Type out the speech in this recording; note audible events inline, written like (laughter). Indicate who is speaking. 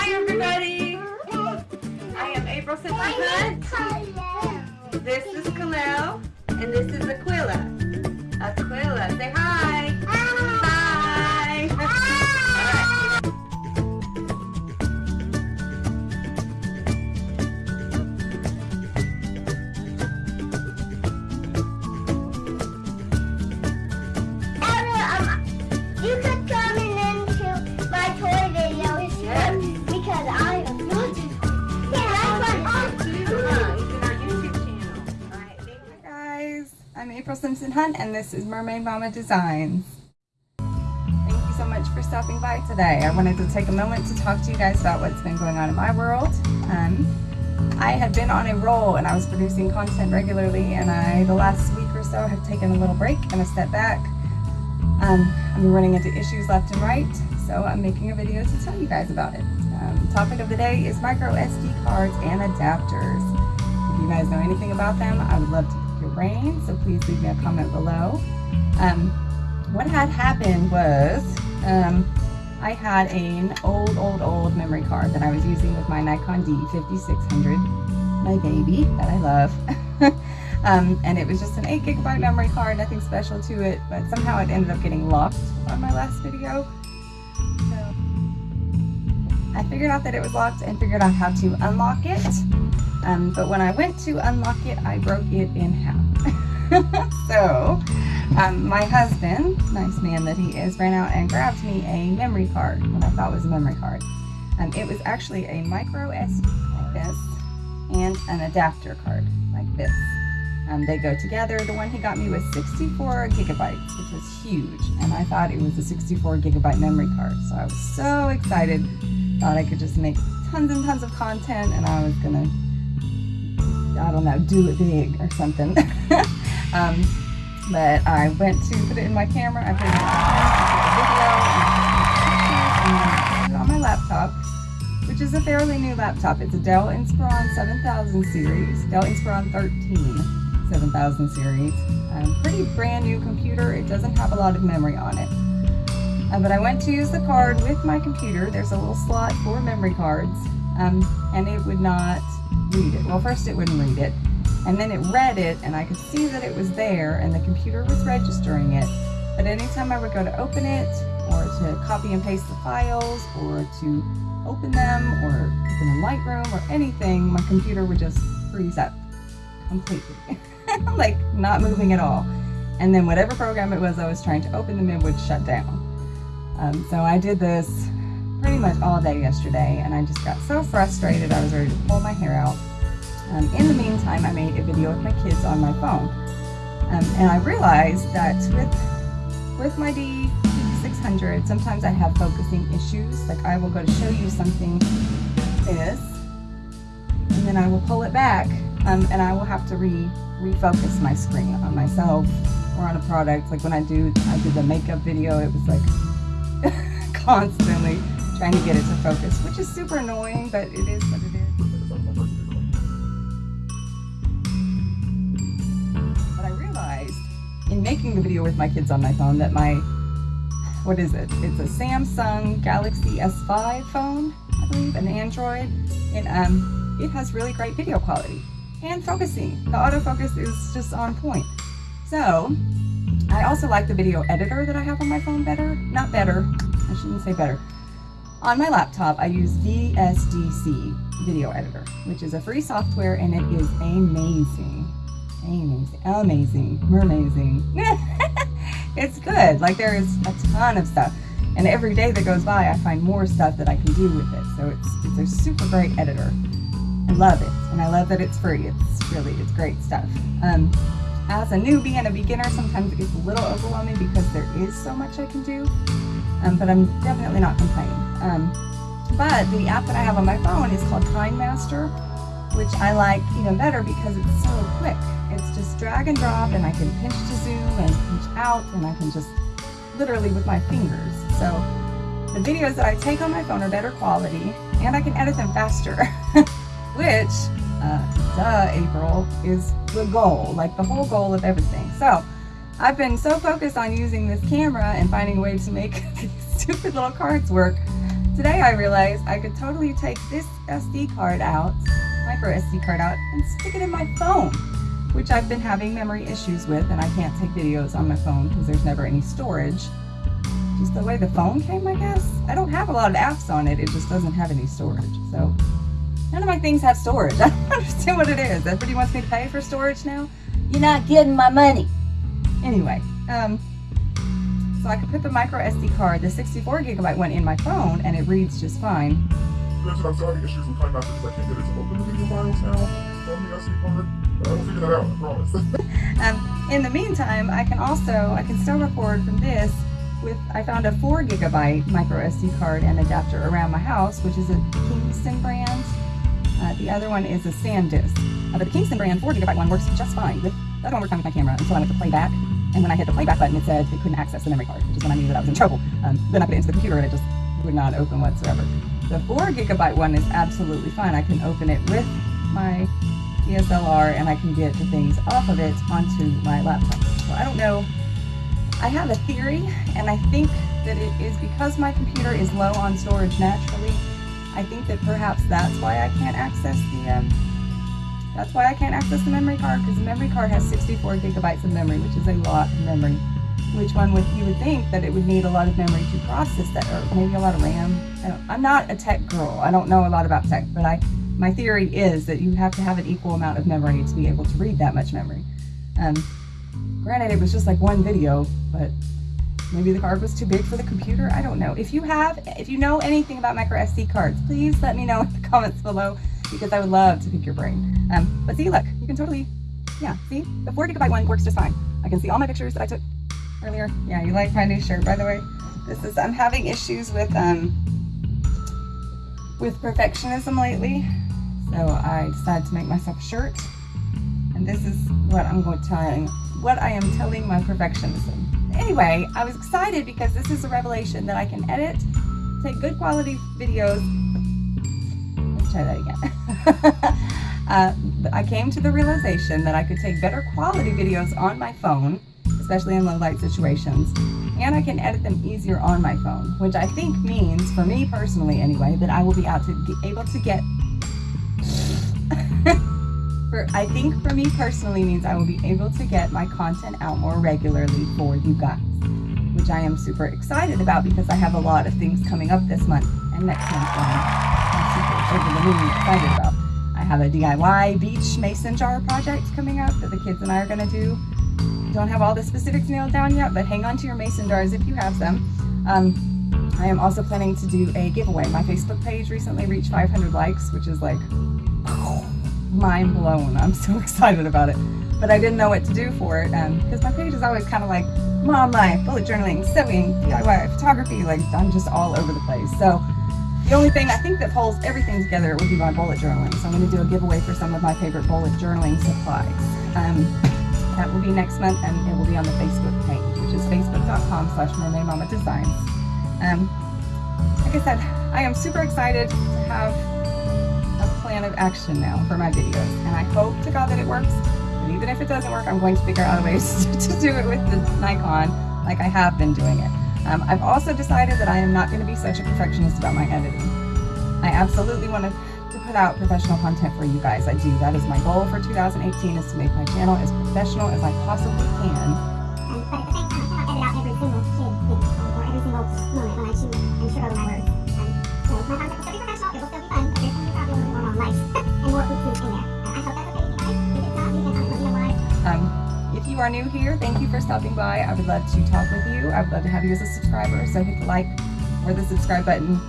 Speaker 1: Hi everybody! I am April Simpson Hunt. This is Kalel, and this is Aquila. Aquila, say hi! Hi!
Speaker 2: April Simpson Hunt and this is Mermaid Mama Designs. Thank you so much for stopping by today. I wanted to take a moment to talk to you guys about what's been going on in my world. Um, I had been on a roll and I was producing content regularly and I, the last week or so, have taken a little break and a step back. Um, I've been running into issues left and right, so I'm making a video to tell you guys about it. Um, topic of the day is micro SD cards and adapters. If you guys know anything about them, I would love to brain, so please leave me a comment below. Um, what had happened was um, I had an old, old, old memory card that I was using with my Nikon D5600, my baby that I love. (laughs) um, and it was just an 8 gigabyte memory card, nothing special to it, but somehow it ended up getting locked on my last video. So I figured out that it was locked and figured out how to unlock it. Um, but when I went to unlock it, I broke it in half. (laughs) so um, my husband, nice man that he is, ran out and grabbed me a memory card, what I thought was a memory card. Um, it was actually a micro SD like this and an adapter card like this. Um, they go together. The one he got me was 64 gigabytes, which was huge, and I thought it was a 64 gigabyte memory card. So I was so excited, thought I could just make tons and tons of content, and I was gonna, I don't know, do it big or something. (laughs) um, but I went to put it in my camera. I put it in my video, and on my laptop which is a fairly new laptop. It's a Dell Inspiron 7000 series, Dell Inspiron 13 7000 series. Um, pretty brand new computer. It doesn't have a lot of memory on it. Uh, but I went to use the card with my computer. There's a little slot for memory cards, um, and it would not read it. Well, first it wouldn't read it, and then it read it, and I could see that it was there, and the computer was registering it. But anytime I would go to open it, or to copy and paste the files, or to open them or open in Lightroom or anything, my computer would just freeze up completely. (laughs) like not moving at all. And then whatever program it was I was trying to open them in would shut down. Um, so I did this much all day yesterday and I just got so frustrated I was ready to pull my hair out. Um, in the meantime, I made a video with my kids on my phone. Um, and I realized that with, with my D 600 sometimes I have focusing issues like I will go to show you something this and then I will pull it back um, and I will have to re refocus my screen on myself or on a product like when I do I did the makeup video it was like (laughs) constantly trying to get it to focus which is super annoying but it is what it is but I realized in making the video with my kids on my phone that my what is it? It's a Samsung Galaxy S5 phone, I believe, an Android. And um, it has really great video quality and focusing. The autofocus is just on point. So I also like the video editor that I have on my phone better. Not better, I shouldn't say better. On my laptop, I use VSDC Video Editor, which is a free software and it is amazing. Amazing. Amazing. Mermazing. (laughs) it's good. Like there is a ton of stuff. And every day that goes by, I find more stuff that I can do with it. So it's, it's a super great editor. I love it. And I love that it's free. It's really, it's great stuff. Um, as a newbie and a beginner, sometimes it gets a little overwhelming because there is so much I can do. Um, but I'm definitely not complaining. Um, but the app that I have on my phone is called KineMaster, which I like even better because it's so quick. It's just drag and drop and I can pinch to zoom and pinch out and I can just literally with my fingers. So the videos that I take on my phone are better quality and I can edit them faster, (laughs) which, uh, duh, April, is the goal, like the whole goal of everything. So I've been so focused on using this camera and finding a way to make (laughs) these stupid little cards work today I realized I could totally take this SD card out, micro SD card out, and stick it in my phone, which I've been having memory issues with, and I can't take videos on my phone because there's never any storage. Just the way the phone came, I guess. I don't have a lot of apps on it, it just doesn't have any storage. So none of my things have storage. (laughs) I don't understand what it is. Everybody wants me to pay for storage now. You're not getting my money. Anyway, um, so I could put the micro SD card, the 64 gigabyte one in my phone and it reads just fine.
Speaker 3: Granted, I'm issues with KineMaster because I can't get it to open the video files now from the SD card. But I will figure that out, I promise. (laughs)
Speaker 2: Um, in the meantime, I can also, I can still record from this with, I found a 4 gigabyte micro SD card and adapter around my house, which is a Kingston brand. Uh, the other one is a SanDisk. Uh, but the Kingston brand 4 gigabyte one works just fine. The other one worked fine with my camera until I went to playback. And when I hit the playback button, it said it couldn't access the memory card, which is when I knew that I was in trouble. Um, then I put it into the computer and it just would not open whatsoever. The 4 gigabyte one is absolutely fine. I can open it with my DSLR and I can get the things off of it onto my laptop. So I don't know. I have a theory and I think that it is because my computer is low on storage naturally. I think that perhaps that's why I can't access the um, that's why I can't access the memory card because the memory card has 64 gigabytes of memory, which is a lot of memory. Which one would you would think that it would need a lot of memory to process that, or maybe a lot of RAM? I am not a tech girl. I don't know a lot about tech, but I my theory is that you have to have an equal amount of memory to be able to read that much memory. Um, granted, it was just like one video, but maybe the card was too big for the computer. I don't know. If you have, if you know anything about micro SD cards, please let me know in the (laughs) comments below because I would love to pick your brain. Um, but see, look, you can totally, yeah, see? The 4 gigabyte one works just fine. I can see all my pictures that I took earlier. Yeah, you like my new shirt, by the way. This is, I'm having issues with, um, with perfectionism lately. So I decided to make myself a shirt. And this is what I'm going to tell what I am telling my perfectionism. Anyway, I was excited because this is a revelation that I can edit, take good quality videos. Try that again. (laughs) uh, I came to the realization that I could take better quality videos on my phone, especially in low light situations, and I can edit them easier on my phone, which I think means, for me personally anyway, that I will be out to able to get (laughs) for, I think for me personally means I will be able to get my content out more regularly for you guys, which I am super excited about because I have a lot of things coming up this month and next month the excited about. I have a DIY beach mason jar project coming up that the kids and I are going to do. Don't have all the specifics nailed down yet, but hang on to your mason jars if you have them. Um, I am also planning to do a giveaway. My Facebook page recently reached 500 likes, which is like mind blown. I'm so (laughs) excited about it. But I didn't know what to do for it because um, my page is always kind of like mom life, bullet journaling, sewing, DIY, photography. Like I'm just all over the place. So the only thing I think that pulls everything together would be my bullet journaling. So I'm going to do a giveaway for some of my favorite bullet journaling supplies. Um, that will be next month and it will be on the Facebook page, which is facebook.com slash mermaid mama designs. Um, like I said, I am super excited to have a plan of action now for my videos. And I hope to God that it works. But even if it doesn't work, I'm going to figure out ways (laughs) to do it with the Nikon like I have been doing it. Um, I've also decided that I am not going to be such a perfectionist about my editing. I absolutely want to, put out professional content for you guys. I do. That is my goal for 2018 is to make my channel as professional as I possibly can.
Speaker 4: Every single moment when I choose my words.
Speaker 2: Are new here, thank you for stopping by. I would love to talk with you. I would love to have you as a subscriber, so hit the like or the subscribe button